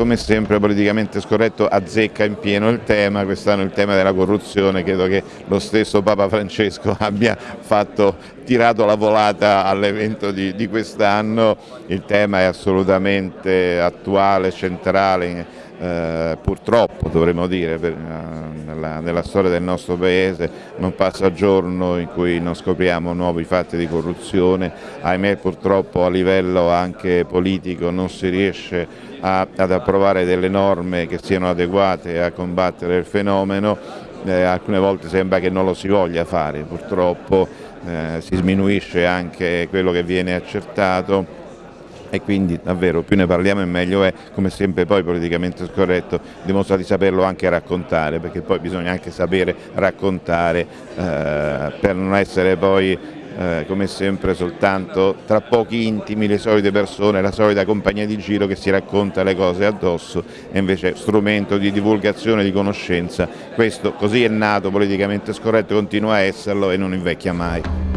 Come sempre politicamente scorretto azzecca in pieno il tema, quest'anno il tema della corruzione, credo che lo stesso Papa Francesco abbia fatto, tirato la volata all'evento di, di quest'anno, il tema è assolutamente attuale, centrale, eh, purtroppo dovremmo dire per, eh, nella, nella, storia del nostro paese non passa giorno in cui non scopriamo nuovi fatti di corruzione, ahimè purtroppo a livello anche politico non si riesce a, ad approvare delle norme che siano adeguate a combattere il fenomeno, eh, alcune volte sembra che non lo si voglia fare, purtroppo eh, si sminuisce anche quello che viene accertato e quindi davvero più ne parliamo e meglio è, come sempre poi politicamente scorretto dimostra di saperlo anche raccontare, perché poi bisogna anche sapere raccontare eh, per non essere poi eh, come sempre soltanto tra pochi intimi le solite persone, la solita compagnia di giro che si racconta le cose addosso e invece strumento di divulgazione, di conoscenza, questo così è nato politicamente scorretto, continua a esserlo e non invecchia mai.